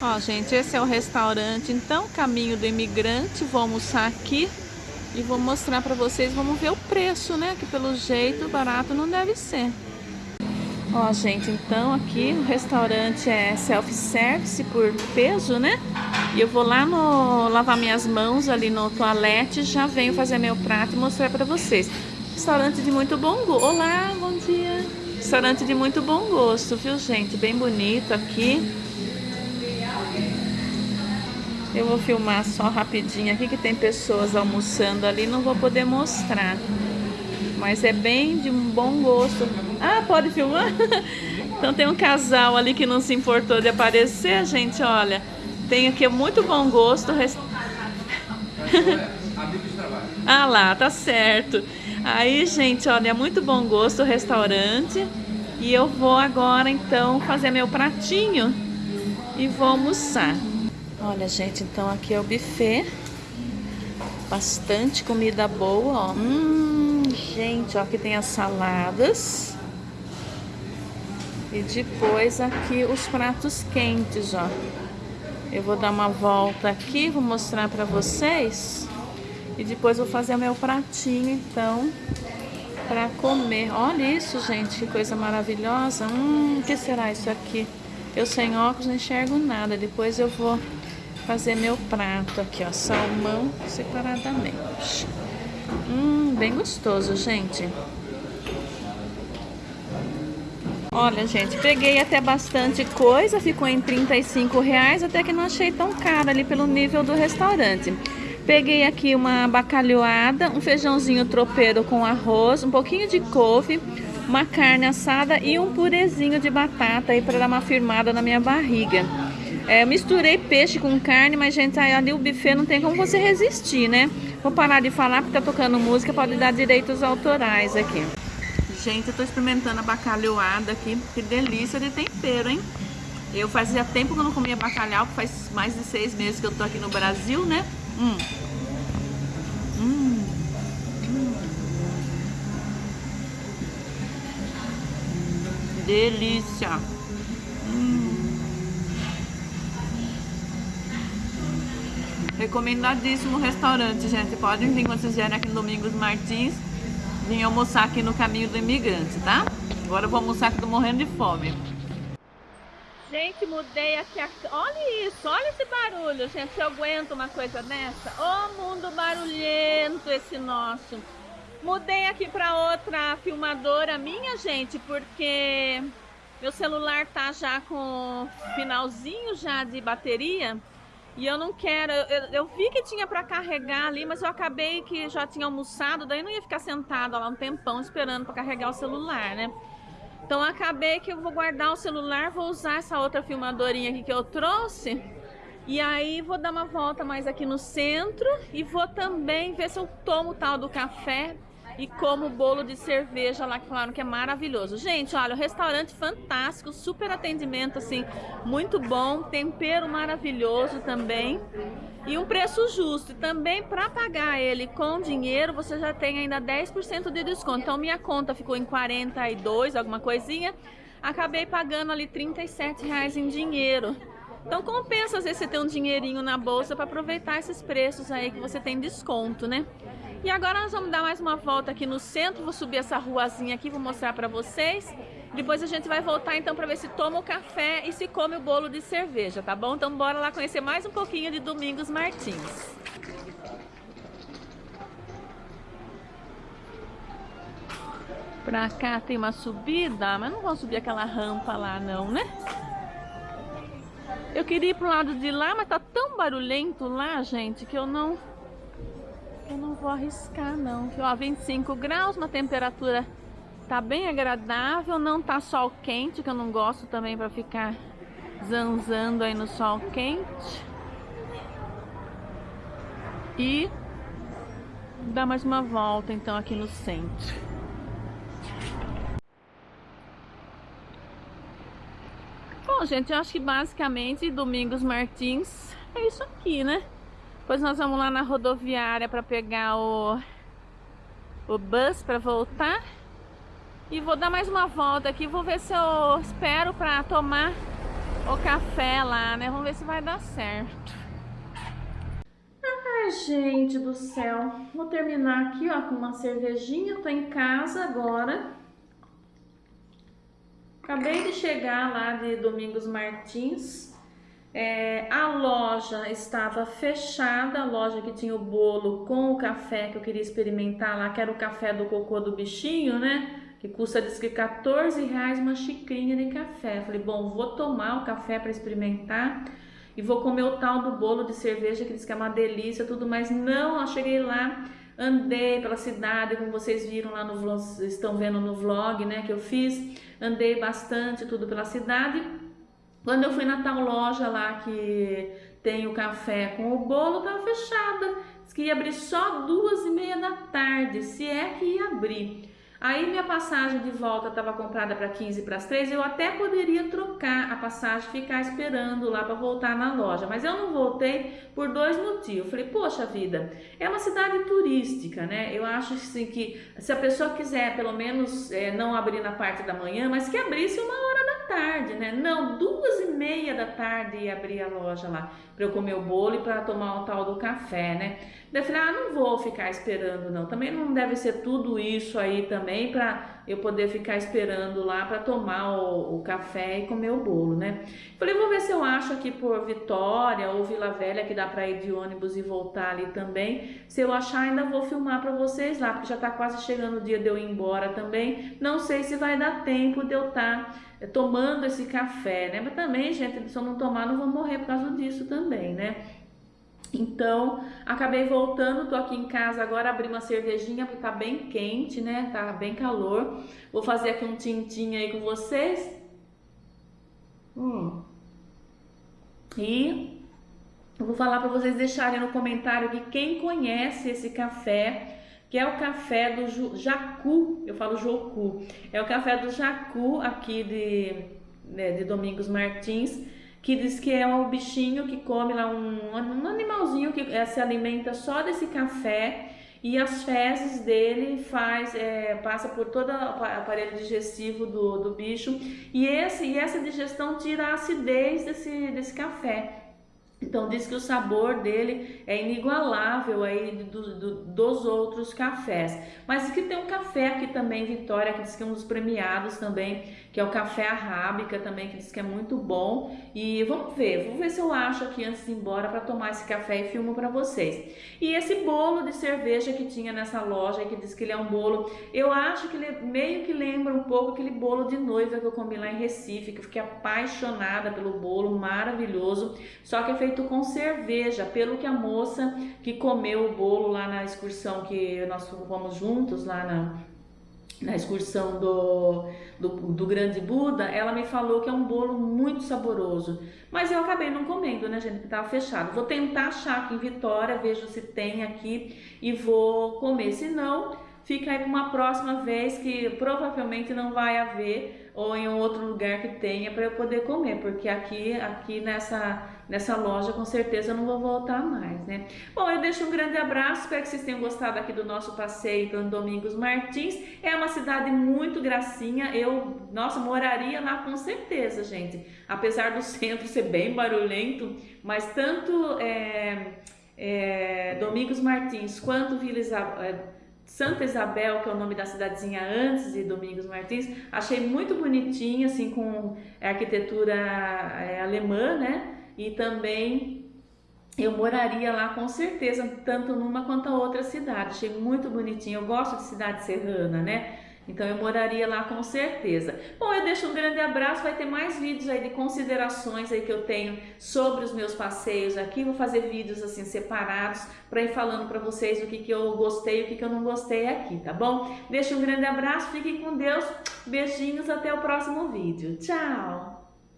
Ó, gente, esse é o restaurante, então, Caminho do Imigrante. Vou almoçar aqui e vou mostrar pra vocês. Vamos ver o preço, né? Que pelo jeito barato não deve ser. Ó, gente, então aqui o restaurante é self-service por peso, né? E eu vou lá no lavar minhas mãos ali no toalete, já venho fazer meu prato e mostrar pra vocês. Restaurante de muito bom gosto. Olá, bom dia. Restaurante de muito bom gosto, viu, gente? Bem bonito aqui. Eu vou filmar só rapidinho aqui que tem pessoas almoçando ali, não vou poder mostrar. Mas é bem de um bom gosto. Ah, pode filmar? então tem um casal ali que não se importou de aparecer, gente, olha. Tem aqui muito bom gosto. ah lá, tá certo. Aí, gente, olha, é muito bom gosto o restaurante. E eu vou agora, então, fazer meu pratinho e vou almoçar. Olha, gente, então aqui é o buffet. Bastante comida boa, ó. Hum, gente, ó, aqui tem as saladas. E depois aqui os pratos quentes, ó. Eu vou dar uma volta aqui, vou mostrar pra vocês. E depois vou fazer o meu pratinho, então, pra comer. Olha isso, gente, que coisa maravilhosa. Hum, o que será isso aqui? Eu sem óculos não enxergo nada. Depois eu vou fazer meu prato aqui, ó, salmão separadamente. Hum, bem gostoso, gente. Olha, gente, peguei até bastante coisa, ficou em 35 reais, até que não achei tão caro ali pelo nível do restaurante. Peguei aqui uma bacalhoada, um feijãozinho tropeiro com arroz, um pouquinho de couve, uma carne assada e um purezinho de batata aí para dar uma firmada na minha barriga. É, misturei peixe com carne, mas gente, ali o buffet não tem como você resistir, né? Vou parar de falar porque tá tocando música, pode dar direitos autorais aqui. Gente, eu tô experimentando a bacalhoada aqui, que delícia de tempero, hein? Eu fazia tempo que eu não comia bacalhau, faz mais de seis meses que eu tô aqui no Brasil, né? Hum. Hum. hum. Delícia! Recomendadíssimo restaurante, gente. Podem vir quando vocês vierem aqui no Domingos Martins. Vim almoçar aqui no Caminho do Imigrante, tá? Agora eu vou almoçar que tô morrendo de fome. Gente, mudei aqui a... Olha isso, olha esse barulho, gente. Eu aguento uma coisa dessa. Ô, oh, mundo barulhento esse nosso. Mudei aqui para outra filmadora minha, gente, porque meu celular tá já com finalzinho já de bateria. E eu não quero, eu, eu vi que tinha para carregar ali, mas eu acabei que já tinha almoçado, daí não ia ficar sentado lá um tempão esperando para carregar o celular, né? Então acabei que eu vou guardar o celular, vou usar essa outra filmadorinha aqui que eu trouxe. E aí vou dar uma volta mais aqui no centro e vou também ver se eu tomo o tal do café e como o bolo de cerveja lá que falaram que é maravilhoso. Gente, olha, o restaurante fantástico, super atendimento assim, muito bom, tempero maravilhoso também e um preço justo. E também para pagar ele com dinheiro, você já tem ainda 10% de desconto. Então minha conta ficou em 42, alguma coisinha. Acabei pagando ali 37 reais em dinheiro. Então compensa às vezes você ter um dinheirinho na bolsa para aproveitar esses preços aí que você tem desconto, né? E agora nós vamos dar mais uma volta aqui no centro, vou subir essa ruazinha aqui, vou mostrar para vocês. Depois a gente vai voltar então para ver se toma o café e se come o bolo de cerveja, tá bom? Então bora lá conhecer mais um pouquinho de Domingos Martins. Pra cá tem uma subida, mas não vou subir aquela rampa lá não, né? Eu queria ir pro lado de lá, mas tá tão barulhento lá, gente, que eu não eu não vou arriscar não. Ó, 25 graus, uma temperatura tá bem agradável, não tá sol quente, que eu não gosto também para ficar zanzando aí no sol quente. E dar mais uma volta então aqui no centro. Bom, gente, eu acho que basicamente Domingos Martins é isso aqui, né? Depois nós vamos lá na rodoviária para pegar o, o bus para voltar. E vou dar mais uma volta aqui, vou ver se eu espero para tomar o café lá, né? Vamos ver se vai dar certo. Ai, gente do céu. Vou terminar aqui, ó, com uma cervejinha. Tô em casa agora. Acabei de chegar lá de Domingos Martins. É, a loja estava fechada, a loja que tinha o bolo com o café que eu queria experimentar lá, que era o café do cocô do bichinho, né? Que custa, diz que 14 reais uma xicrinha de café. Falei, bom, vou tomar o café para experimentar e vou comer o tal do bolo de cerveja que diz que é uma delícia, tudo, mas não, eu cheguei lá, andei pela cidade, como vocês viram lá no vlog, estão vendo no vlog, né, que eu fiz, andei bastante tudo pela cidade. Quando eu fui na tal loja lá que tem o café com o bolo, tava fechada. Diz que ia abrir só duas e meia da tarde, se é que ia abrir. Aí minha passagem de volta estava comprada para 15 para as 3, eu até poderia trocar a passagem, ficar esperando lá para voltar na loja, mas eu não voltei por dois motivos. Falei, poxa vida, é uma cidade turística, né? Eu acho assim que se a pessoa quiser pelo menos é, não abrir na parte da manhã, mas que abrisse uma hora tarde, né? Não, duas e meia da tarde ia abrir a loja lá para eu comer o bolo e para tomar o tal do café, né? Daí eu falei, ah, não vou ficar esperando não. Também não deve ser tudo isso aí também para eu poder ficar esperando lá para tomar o, o, café e comer o bolo, né? Falei, vou ver se eu acho aqui por Vitória ou Vila Velha que dá para ir de ônibus e voltar ali também. Se eu achar, ainda vou filmar para vocês lá, porque já tá quase chegando o dia de eu ir embora também. Não sei se vai dar tempo de eu estar tá tomando esse café, né? Mas também, gente, se eu não tomar, não vou morrer por causa disso também, né? Então, acabei voltando, tô aqui em casa agora, abri uma cervejinha porque tá bem quente, né? Tá bem calor. Vou fazer aqui um tintim aí com vocês. Hum. E eu vou falar para vocês deixarem no comentário que quem conhece esse café, que é o café do Jacu, eu falo Jocu, é o café do Jacu aqui de, né, de Domingos Martins que diz que é um bichinho que come lá, um, um animalzinho que é, se alimenta só desse café e as fezes dele faz é, passa por todo o aparelho digestivo do, do bicho e, esse, e essa digestão tira a acidez desse, desse café. Então diz que o sabor dele é inigualável aí do, do, dos outros cafés. Mas que tem um café aqui também, Vitória, que diz que é um dos premiados também, que é o café arábica também, que diz que é muito bom. E vamos ver, vou ver se eu acho aqui antes de ir embora para tomar esse café e filmo para vocês. E esse bolo de cerveja que tinha nessa loja, que diz que ele é um bolo, eu acho que ele meio que lembra um pouco aquele bolo de noiva que eu comi lá em Recife, que eu fiquei apaixonada pelo bolo, maravilhoso, só que é feito com cerveja, pelo que a moça que comeu o bolo lá na excursão que nós fomos juntos lá na, na excursão do, do, do, Grande Buda, ela me falou que é um bolo muito saboroso. Mas eu acabei não comendo, né, gente, porque estava fechado. Vou tentar achar aqui em Vitória, vejo se tem aqui e vou comer. Se não, fica aí para uma próxima vez que provavelmente não vai haver ou em outro lugar que tenha para eu poder comer, porque aqui aqui nessa nessa loja com certeza não vou voltar mais, né? Bom, eu deixo um grande abraço, espero que vocês tenham gostado aqui do nosso passeio pelo Domingos Martins. É uma cidade muito gracinha, eu, nossa, moraria lá com certeza, gente. Apesar do centro ser bem barulhento, mas tanto é, é, Domingos Martins quanto Vila Isabel, é, Santa Isabel, que é o nome da cidadezinha antes de Domingos Martins, achei muito bonitinha, assim, com arquitetura é, alemã, né? E também eu moraria lá com certeza, tanto numa quanto a outra cidade. Achei muito bonitinho. Eu gosto de cidade serrana, né? Então eu moraria lá com certeza. Bom, eu deixo um grande abraço, vai ter mais vídeos aí de considerações aí que eu tenho sobre os meus passeios aqui. Vou fazer vídeos assim separados para ir falando para vocês o que, que eu gostei e o que, que eu não gostei aqui, tá bom? Deixo um grande abraço, fiquem com Deus, beijinhos, até o próximo vídeo. Tchau!